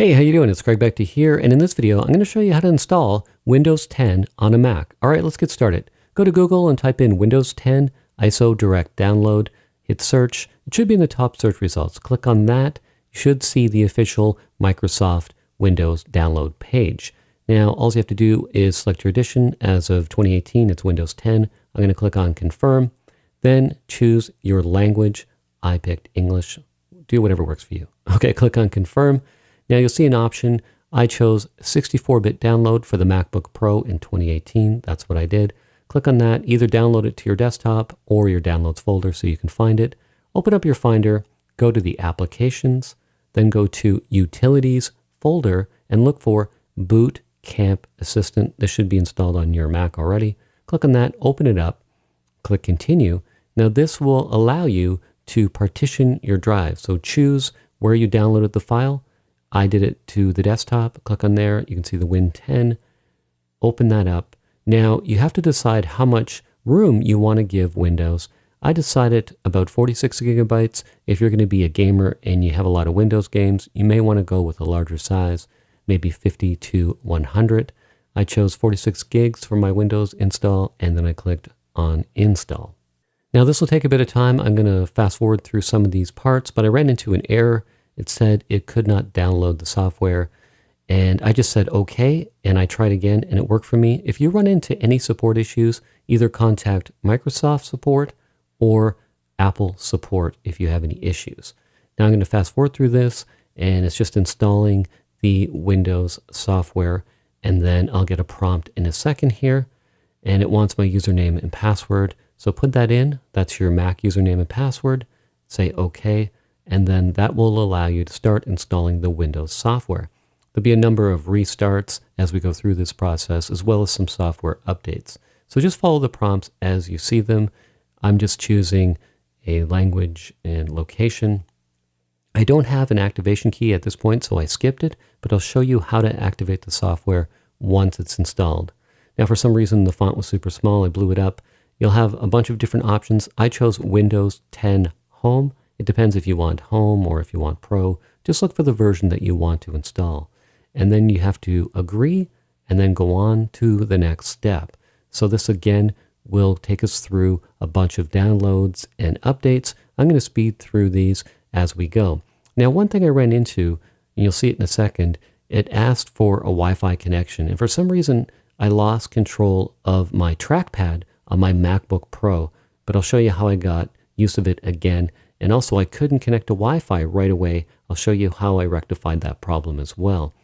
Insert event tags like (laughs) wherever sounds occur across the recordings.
Hey, how you doing? It's Craig Beckta here, and in this video, I'm going to show you how to install Windows 10 on a Mac. All right, let's get started. Go to Google and type in Windows 10 ISO Direct Download. Hit search. It should be in the top search results. Click on that. You should see the official Microsoft Windows download page. Now, all you have to do is select your edition. As of 2018, it's Windows 10. I'm going to click on Confirm. Then choose your language. I picked English. Do whatever works for you. (laughs) Okay, click on Confirm. Now you'll see an option. I chose 64-bit download for the MacBook Pro in 2018. That's what I did. Click on that. Either download it to your desktop or your downloads folder so you can find it. Open up your Finder, go to the Applications, then go to Utilities folder and look for Boot Camp Assistant. This should be installed on your Mac already. Click on that, open it up, click Continue. Now this will allow you to partition your drive. So choose where you downloaded the file I did it to the desktop. Click on there. You can see the Win 10. Open that up. Now you have to decide how much room you want to give Windows. I decided about 46 gigabytes. If you're going to be a gamer and you have a lot of Windows games, you may want to go with a larger size, maybe 50 to 100. I chose 46 gigs for my Windows install, and then I clicked on install. Now this will take a bit of time. I'm going to fast forward through some of these parts, but I ran into an error it said it could not download the software. And I just said, okay. And I tried again and it worked for me. If you run into any support issues, either contact Microsoft support or Apple support if you have any issues. Now I'm going to fast forward through this and it's just installing the Windows software. And then I'll get a prompt in a second here. And it wants my username and password. So put that in. That's your Mac username and password. Say OK and then that will allow you to start installing the Windows software. There'll be a number of restarts as we go through this process, as well as some software updates. So just follow the prompts as you see them. I'm just choosing a language and location. I don't have an activation key at this point, so I skipped it, but I'll show you how to activate the software once it's installed. Now, for some reason, the font was super small. I blew it up. You'll have a bunch of different options. I chose Windows 10 Home. It depends if you want Home or if you want Pro. Just look for the version that you want to install. And then you have to agree and then go on to the next step. So this again will take us through a bunch of downloads and updates. I'm going to speed through these as we go. Now, one thing I ran into, and you'll see it in a second, it asked for a Wi-Fi connection. And for some reason, I lost control of my trackpad on my MacBook Pro, but I'll show you how I got use of it again and also I couldn't connect to Wi-Fi right away. I'll show you how I rectified that problem as well.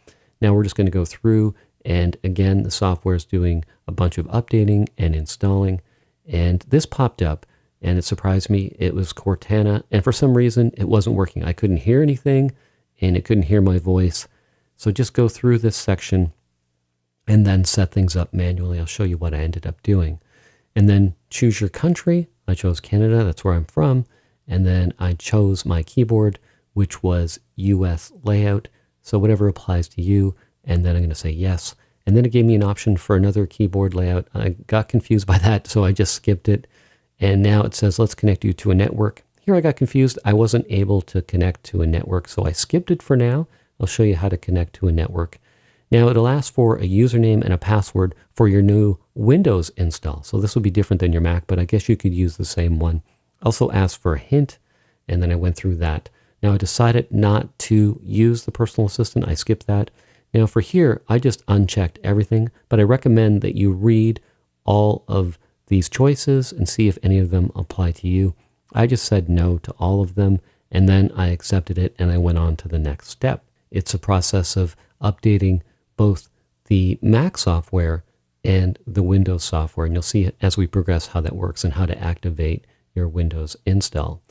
Now we're just going to go through and again, the software is doing a bunch of updating and installing. And this popped up and it surprised me. It was Cortana. And for some reason, it wasn't working. I couldn't hear anything and it couldn't hear my voice. So just go through this section and then set things up manually. I'll show you what I ended up doing. And then choose your country. I chose Canada. That's where I'm from. And then I chose my keyboard, which was US layout. So whatever applies to you. And then I'm going to say yes. And then it gave me an option for another keyboard layout. I got confused by that, so I just skipped it. And now it says, let's connect you to a network. Here I got confused. I wasn't able to connect to a network, so I skipped it for now. I'll show you how to connect to a network. Now it'll ask for a username and a password for your new Windows install. So this will be different than your Mac, but I guess you could use the same one also asked for a hint, and then I went through that. Now I decided not to use the personal assistant. I skipped that. Now for here, I just unchecked everything, but I recommend that you read all of these choices and see if any of them apply to you. I just said no to all of them, and then I accepted it and I went on to the next step. It's a process of updating both the Mac software and the Windows software, and you'll see as we progress how that works and how to activate your Windows install.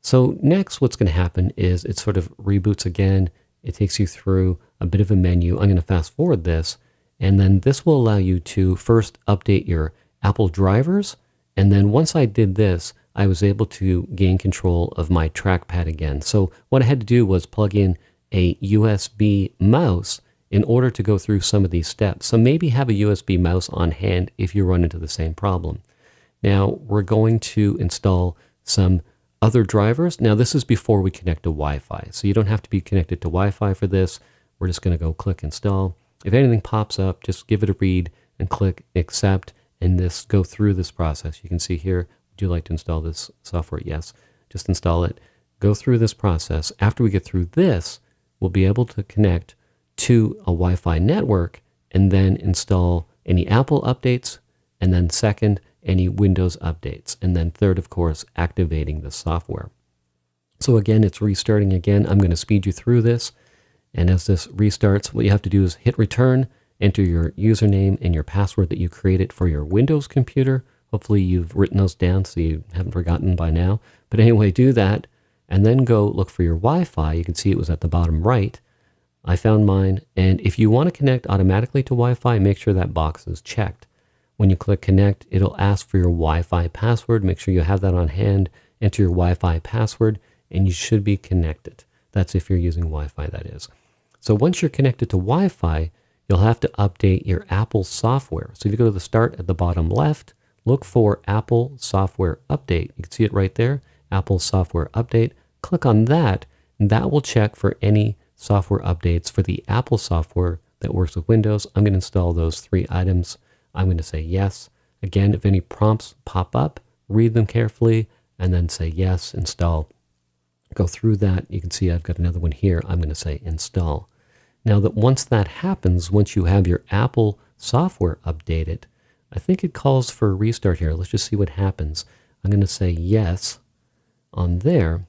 So next what's going to happen is it sort of reboots again. It takes you through a bit of a menu. I'm going to fast forward this and then this will allow you to first update your Apple drivers. And then once I did this, I was able to gain control of my trackpad again. So what I had to do was plug in a USB mouse in order to go through some of these steps. So maybe have a USB mouse on hand if you run into the same problem. Now we're going to install some other drivers. Now this is before we connect to Wi-Fi. So you don't have to be connected to Wi-Fi for this. we're just going to go click install. If anything pops up, just give it a read and click accept and this go through this process. You can see here, would you like to install this software? Yes, just install it. Go through this process. After we get through this, we'll be able to connect to a Wi-Fi network and then install any Apple updates. And then second, any Windows updates. And then third, of course, activating the software. So again, it's restarting again. I'm going to speed you through this. And as this restarts, what you have to do is hit return, enter your username and your password that you created for your Windows computer. Hopefully you've written those down so you haven't forgotten by now. But anyway, do that and then go look for your Wi-Fi. You can see it was at the bottom right. I found mine. And if you want to connect automatically to Wi-Fi, make sure that box is checked. When you click connect, it'll ask for your Wi-Fi password. Make sure you have that on hand. Enter your Wi-Fi password and you should be connected. That's if you're using Wi-Fi, that is. So once you're connected to Wi-Fi, you'll have to update your Apple software. So if you go to the start at the bottom left, look for Apple Software Update. You can see it right there, Apple Software Update. Click on that, and that will check for any software updates for the Apple software that works with Windows. I'm going to install those three items. I'm going to say yes. Again, if any prompts pop up, read them carefully, and then say yes, install go through that. You can see I've got another one here. I'm going to say install. Now that once that happens, once you have your Apple software updated, I think it calls for a restart here. Let's just see what happens. I'm going to say yes on there,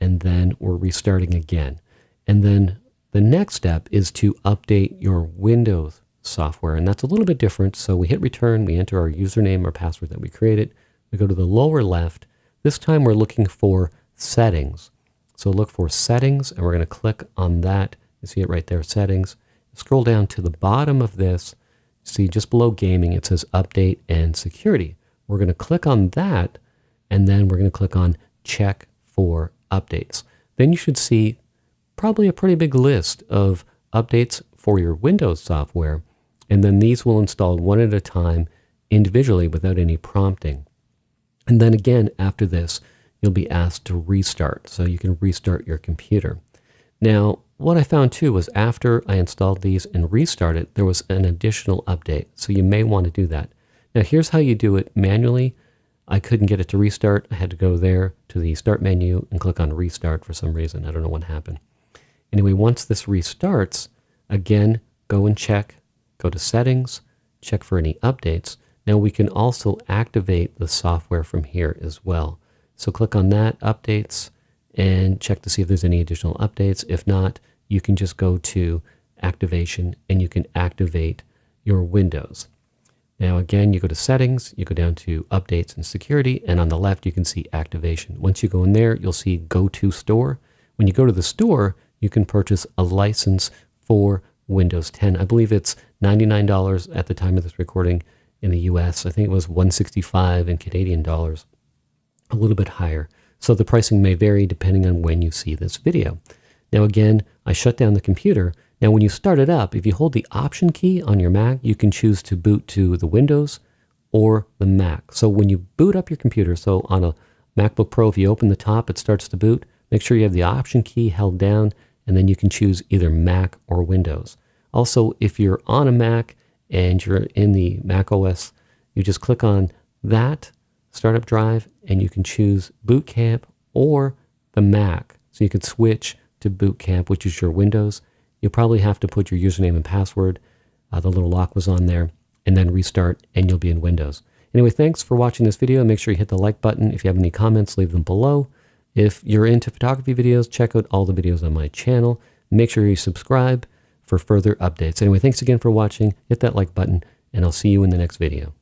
and then we're restarting again. And then the next step is to update your Windows software, and that's a little bit different. So we hit return, we enter our username or password that we created. We go to the lower left. This time we're looking for settings. So look for settings and we're going to click on that. You see it right there, settings. Scroll down to the bottom of this. See just below gaming, it says update and security. We're going to click on that and then we're going to click on check for updates. Then you should see probably a pretty big list of updates for your Windows software. And then these will install one at a time individually without any prompting. And then again, after this, you'll be asked to restart. So you can restart your computer. Now, what I found too was after I installed these and restarted, there was an additional update. So you may want to do that. Now, here's how you do it manually. I couldn't get it to restart. I had to go there to the start menu and click on restart for some reason. I don't know what happened. Anyway, once this restarts, again, go and check, go to settings, check for any updates. Now we can also activate the software from here as well. So click on that, updates, and check to see if there's any additional updates. If not, you can just go to activation and you can activate your Windows. Now again, you go to settings, you go down to updates and security, and on the left you can see activation. Once you go in there, you'll see go to store. When you go to the store, you can purchase a license for Windows 10. I believe it's $99 at the time of this recording in the US. I think it was 165 in Canadian dollars a little bit higher. So the pricing may vary depending on when you see this video. Now again, I shut down the computer. Now when you start it up, if you hold the Option key on your Mac, you can choose to boot to the Windows or the Mac. So when you boot up your computer, so on a MacBook Pro, if you open the top, it starts to boot. Make sure you have the Option key held down, and then you can choose either Mac or Windows. Also, if you're on a Mac and you're in the Mac OS, you just click on that startup drive and you can choose Boot Camp or the Mac. So you can switch to Boot Camp, which is your Windows. You'll probably have to put your username and password. Uh, the little lock was on there and then restart and you'll be in Windows. Anyway, thanks for watching this video. Make sure you hit the like button. If you have any comments, leave them below. If you're into photography videos, check out all the videos on my channel. Make sure you subscribe for further updates. Anyway, thanks again for watching. Hit that like button and I'll see you in the next video.